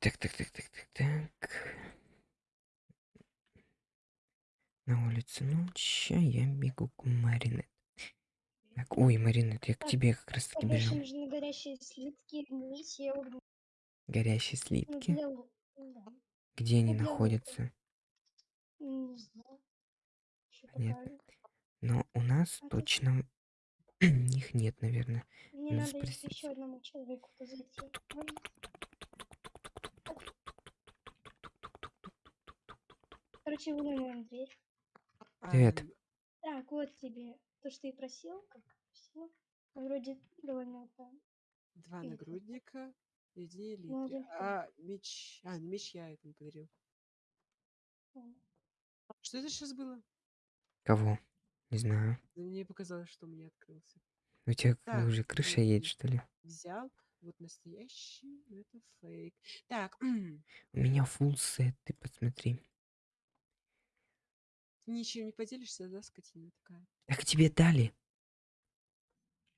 так, так, так, так, так, так. На улице ночь, а я бегу к Маринет. Так, ой, Маринет, я к тебе как раз таки бежал. нужны горящие слитки, миссия, Горящие слитки. Где они находятся? Понятно. Но у нас точно их нет, наверное. Мне Надо надо спросить. еще одному человеку зайти. Короче, выломаем дверь. Привет. Так, вот тебе то, что ты просил, как просил. Вроде довольно там. Два нагрудника. Ну, один А меч... А, меч я этому подарил. Что это сейчас было? Кого? Не знаю. Мне показалось, что у меня открылся. У тебя Так, уже крыша едет, что ли? Взял. Вот настоящий, это фейк. Так, У меня full сет, ты посмотри. ты ничем не поделишься, да, скотина такая? Так тебе дали?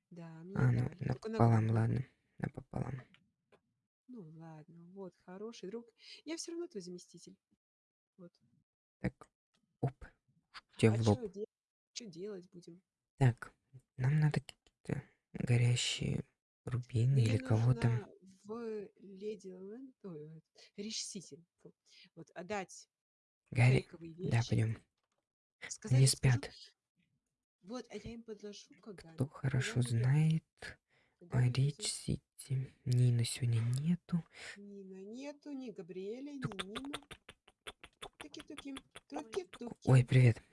Да, мне А, ну, дали. Напополам, нагрудник. ладно. Напополам. Ну ладно, вот, хороший друг. Я все равно твой заместитель. Вот. Так, оп. Тебе а в лоб. что делать будем? Так, нам надо какие-то горящие рубины Мне или кого там. в Леди Лэнд, ой, Сити, фу, вот отдать вещи. Да, пойдем. сказать, Они я скажу, спят. Вот, а я им подложу Кагами. Кто хорошо я- знает о Рич. Сити. Нина сегодня нету. Нина нету, ни Габриэля, ни Нина. Туки-туки, туки-туки. Ой, привет.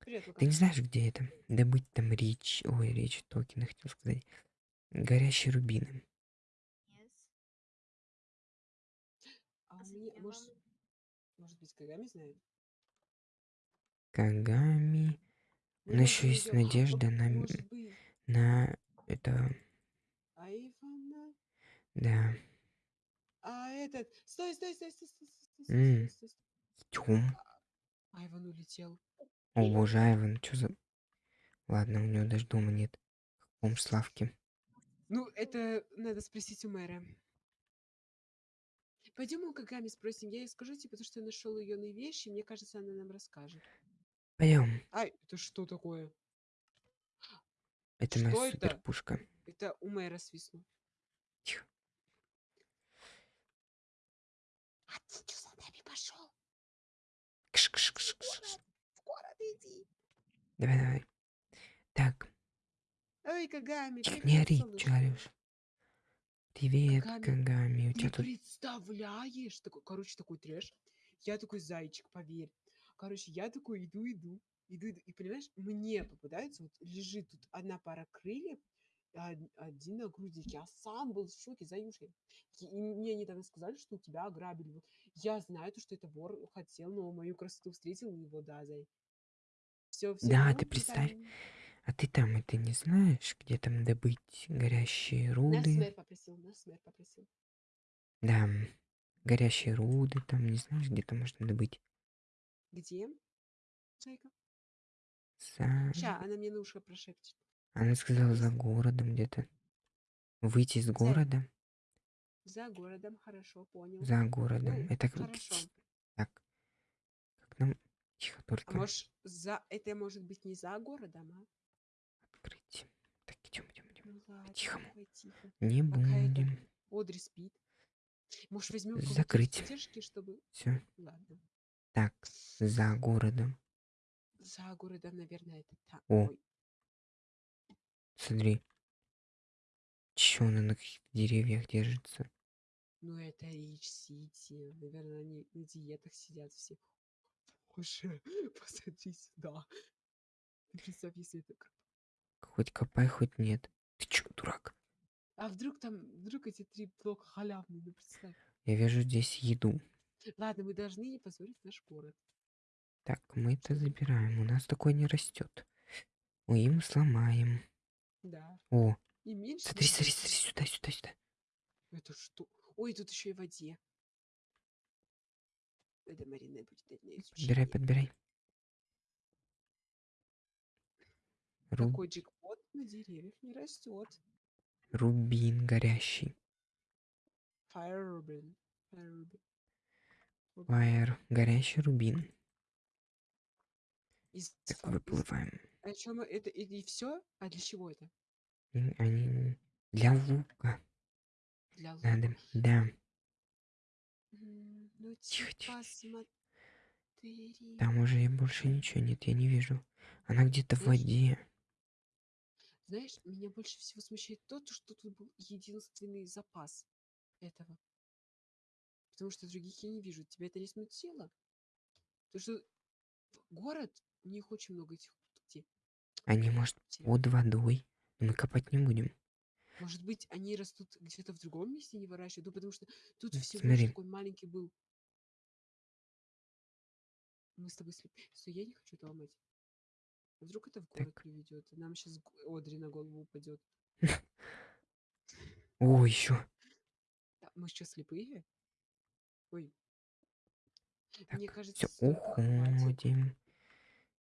Привет, Лука. Ты не знаешь, где это? Добыть там Рич... Ой, Рич токена, хотел сказать. Горящие рубины. А мне, может, может быть, Кагами знает? Кагами. Но может, еще есть надежда на... На... Это... Айвана. Да. А этот... Стой, стой, стой, стой, стой, стой, стой, стой, стой. Идем. Айван улетел. О боже, Айван, что за... Ладно, у него даже дома нет. Каком Славке. Ну, это надо спросить у мэра. Пойдем у Кагами спросим. Я ей скажу, типа, то, что я нашел ее на вещи. Мне кажется, она нам расскажет. Пойдем. Ай, это что такое? Это Что моя это? супер пушка. Это у мэра свистнул. Тихо. А ты что за нами пошел? Кш -кш -кш -кш. В город иди. Давай, давай. Тихо, не ори, орёшь? Привет, Кагами. У Ты тебя тут... представляешь? Такой, короче, такой трэш. Я такой зайчик, поверь. Короче, я такой иду, иду, иду, иду. И понимаешь, мне попадается, вот лежит тут одна пара крыльев, один нагрудник. Я сам был в шоке, заюшка. И мне недавно сказали, что у тебя ограбили. Вот Я знаю, то, что это вор хотел, но мою красоту встретил его, да, зай. Все, все. Да, ты представь, А ты там это не знаешь, где там добыть горящие Нас руды? мэр попросил, нас мэр попросил. Да, горящие руды там, не знаешь, где там можно добыть? Где? Зайка? За... Ща, она мне на ушко прошепчет. Она сказала за городом где-то. Выйти из города? За городом, хорошо, понял. За городом. Ну, Это как... хорошо. Так. Как нам... Тихо, А только может, за... это может быть не за городом, а? открыть. Так, идем, идем, идем. Ну ладно, По-тихому. давай тихо. Не будем. Одри спит. Может, возьмем Закрыть. задержки, чтобы... Все. Ладно. Так, за городом. За городом, наверное, это там. О. Ой, Смотри. Чё она на каких-то деревьях держится? ну это Рич Сити. Наверное, они на диетах сидят все. Боже, посмотри сюда. Представь, если это... Хоть копай, хоть нет. Дурак? А вдруг там, вдруг эти три блока халявные, ну представь. Я вижу здесь еду. Ладно, мы должны не позорить наш город. Так, мы это забираем. У нас такое не растет. Ой, мы сломаем. Да. О, И меньше... смотри, смотри, смотри, сюда, сюда, сюда. Это что? Ой, тут еще и в воде. Это Марина будет дать на Подбирай, подбирай. Ру- Такой джекпот на деревьях не растет. Рубин горящий. Fire Rubin. Ruby. Ruby. Fire. Горящий рубин. Из Так, из- выплываем. А чё мы это и, все? А для чего это? Они для лука Для лука. надо. Да. Ну Тихо, типа тихо, тихо. смотри. Там уже больше ничего нет, я не вижу. Она где-то в воде. Знаешь, меня больше всего смущает то, то, что тут был единственный запас этого. Потому что других я не вижу. Тебя это не смутило? Потому что город, у них очень много этих где. Они, может, под водой. Но мы копать не будем. Может быть, они растут где-то в другом месте, не выращивают. Ну, потому что тут всего смотри. такой маленький был. Мы с тобой слеп. Стой, я не хочу это ломать. Вдруг это в город приведет, и нам сейчас Одри на голову упадет. О, еще. мы что, слепые? Ой. Так, Мне кажется, все, уходим.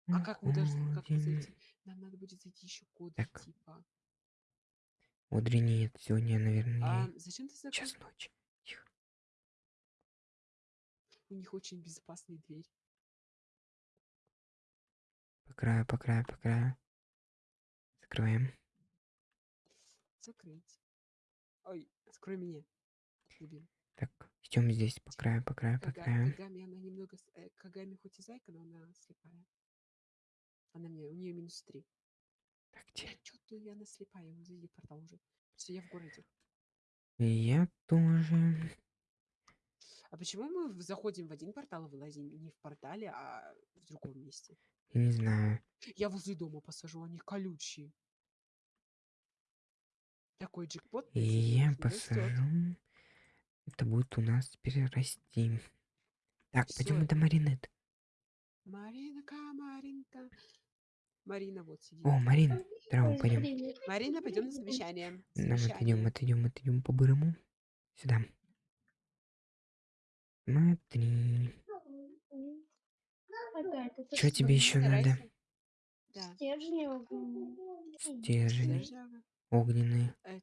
А как мы должны уходим. зайти? Нам надо будет зайти еще код Так. типа. Одри нет, сегодня, наверное, А зачем ты закрыл? час ночи. Тихо. У них очень безопасная дверь. По краю, по краю, по краю. Закрываем. Закрыть. Ой, открой меня. Любим. Так, идем здесь по краю, по краю, по Кага- краю. Кагами, она немного... с- э, Кагами хоть и зайка, но она слепая. Она мне, у нее минус три. Так, где? Чё ты, она слепая, ну зайди портал уже. Все, я в городе. Я тоже. А почему мы в- заходим в один портал, а вылазим не в портале, а в другом месте? Я не знаю. Я возле дома посажу, они колючие. Такой джекпот. Я посажу. Это будет у нас теперь расти. Так, пойдем Всё. до Маринет. Маринка, Маринка. Марина вот сидит. О, Марин, здорово, Ой, пойдем. Марина, пойдем на совещание. Нам отойдем, Совещание. отойдем, отойдем по-бырому. Сюда. Смотри. Что тебе еще надо? Стержни огненные. Стержни огненные. А.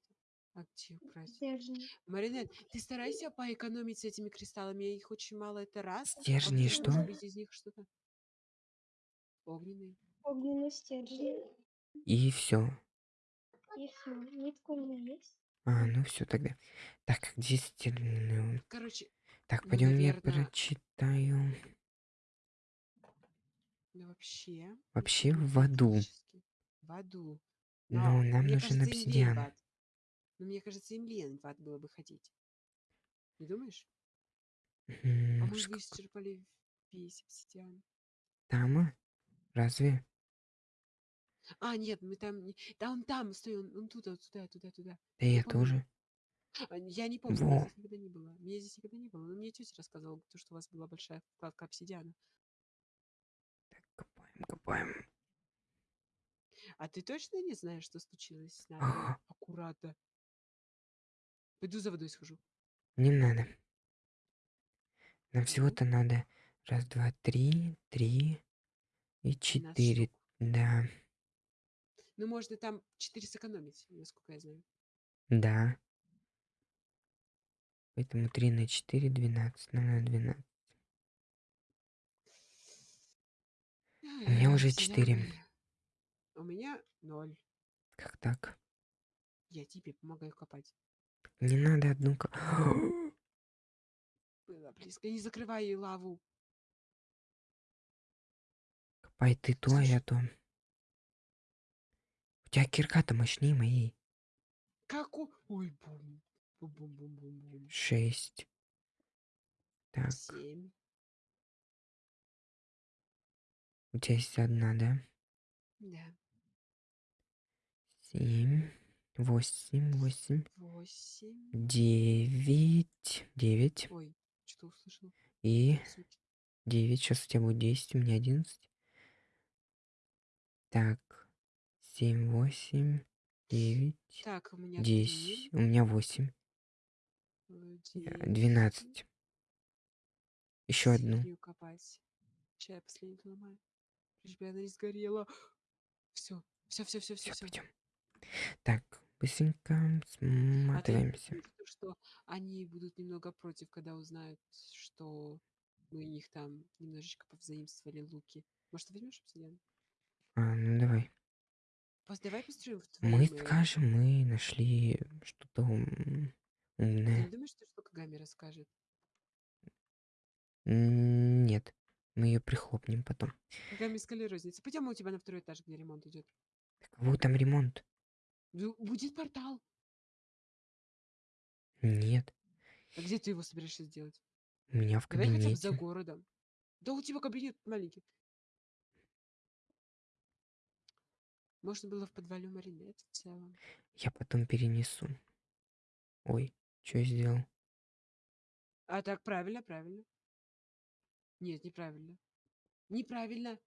Маринет, ты старайся поэкономить с этими кристаллами. Их очень мало, это раз. Стержни Во-вторых, что? из них что-то огненные. Огненные стержни. И все. И все. Нитка у меня есть. А, ну все тогда. Так, где стержни? Короче, Так, Ну, пойдем я наверно- прочитаю. Ну вообще. Вообще в аду. В аду. Но Но нам нужен кажется, обсидиан. Но мне кажется, им лень в ад было бы ходить. Не думаешь? А М, мы бы исчерпали весь обсидиан. Там? а? Разве? А, нет, мы там... Да он там, стой, он, он туда, туда, туда, туда. Да я помню. тоже. А, Я не помню, Во. здесь никогда не было. Меня здесь никогда не было. Но мне тетя рассказывала, то, что у вас была большая вкладка обсидиана. Копаем. А ты точно не знаешь, что случилось с нами? Ага. Аккуратно. Пойду за водой схожу. Не надо. Нам всего-то надо раз, два, три, три и 12 четыре. Да, Ну, можно там 4 сэкономить, насколько я знаю. да. Поэтому 3 на 4, 12. Нам надо 12. У меня уже четыре. У меня ноль. Как так? Я тебе помогаю копать. Не надо одну... ко- Было близко. Не закрывай ей лаву. Копай ты то, а я то. У тебя кирка-то мощнее моей. Как у... Ой, бум. Бум-бум-бум-бум-бум. 6. Так, Семь. У тебя есть одна, да? Да. 7, 8, 8, Восемь. 9, 9 Ой, что услышал? и Суть. 9. Сейчас у тебя будет 10, у меня 11. Так, 7, 8, 9, Так, у меня 10. три. У меня 8. э, э, девять. 12. Еще одну. Чай последний ломаю. Лишь бы она не сгорела. Все, все, все, все, все, Все, пойдем. Так, быстренько А сматываемся. потому что они будут немного против, когда узнают, что мы у них там немножечко повзаимствовали луки. Может, возьмешь обсидиан? А, ну давай. Пос- Давай построим в Мы твоем... э, скажем, мы нашли что-то ум- Ты не умное. думаешь, что Кагами расскажет? Нет, мы ее прихлопнем потом. Кагами сказали розница. Пойдем у тебя на второй этаж, где ремонт идет. Вот там ремонт. Будет портал. Нет, А где ты его собираешься сделать? у меня в Давай хотя бы за кабинете. городом. Да у тебя кабинет маленький. Можно было в подвале Маринет в целом. Я потом перенесу. Ой, что я сделал? А так правильно, правильно. Нет, неправильно. Неправильно.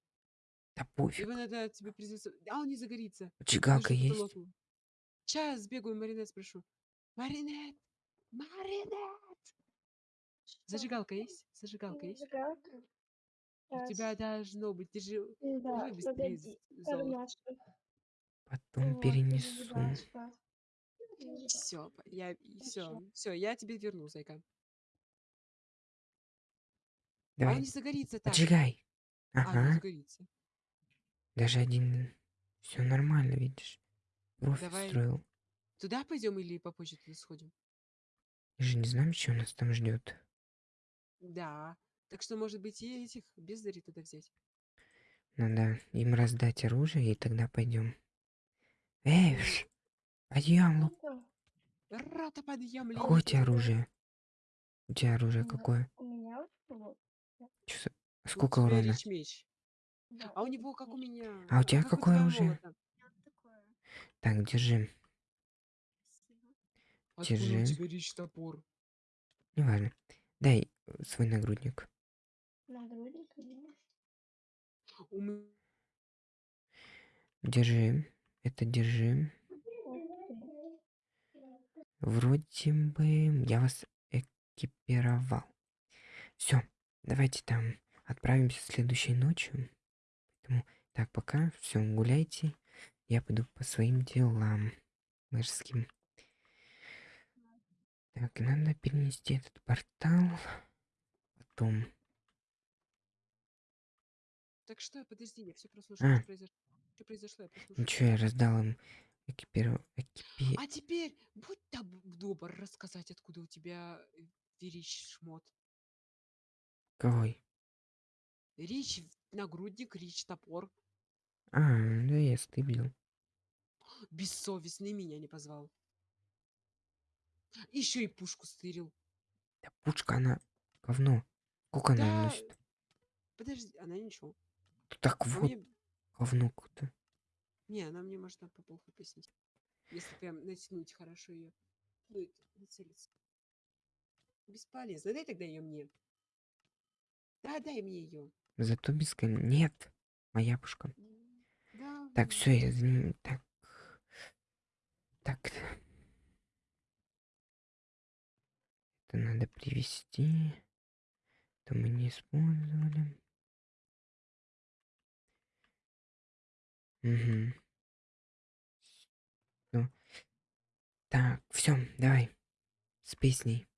Да пофиг. Его надо тебе признаться. А он не загорится. Поджигалка есть? Сейчас сбегаю, Маринет спрошу. Маринет! Маринет! Зажигалка есть? Зажигалка есть? Зажигалка. У тебя должно быть. Ты же Да, погоди. Потом перенесу. Все, я все, все, я тебе верну, зайка. А он Давай, не загорится так. поджигай. А, Ага, загорится. даже один... Все нормально, видишь? Профи Давай. строил. Туда пойдем или попозже туда сходим? Мы же не знаем, что нас там ждет. Да. Так что, может быть, и этих бездари туда взять. Надо им раздать оружие, и тогда пойдем. Эй, ш, пойдем, Лук. Рата подъем, Какое у тебя оружие? У тебя оружие какое? У меня вот. Чё У Сколько урона? меч. да, А у него как у меня. А у тебя как какое твоего оружие? Так, держи. Спасибо. Откуда у Держи. тебя речь топор? Неважно. Дай э, свой нагрудник. Нагрудник у меня. У м- Держи. Это держи. Вроде бы я вас экипировал. Все, давайте там отправимся следующей ночью. Поэтому так, пока, все, гуляйте. Я пойду по своим делам мэрским. Так, надо перенести этот портал. Потом. Так что, подожди, я все прослушал. А. Что произошло? Что произошло? Я прослушал. Ничего, я раздал им экипиру... экипи... А теперь будь добр рассказать, откуда у тебя э, речь шмот. Какой? Речь нагрудник, речь топор. А, да я стыбил. Бессовестный меня не позвал. Еще и пушку стырил. Да пушка, она говно. Сколько она Да, носит? Подожди, она ничего. Так А вот, мне- говно какое-то. Не, она мне может по полу пояснить. Если прям натянуть хорошо ее. Ну, нацелиться. Бесполезно. Дай тогда ее мне. Да, дай мне ее. Зато без кон- Нет, моя пушка. Да. Так, все, я ним. Так. Так. Это надо привести. Это мы не использовали. Угу. Так, все, давай. С песней.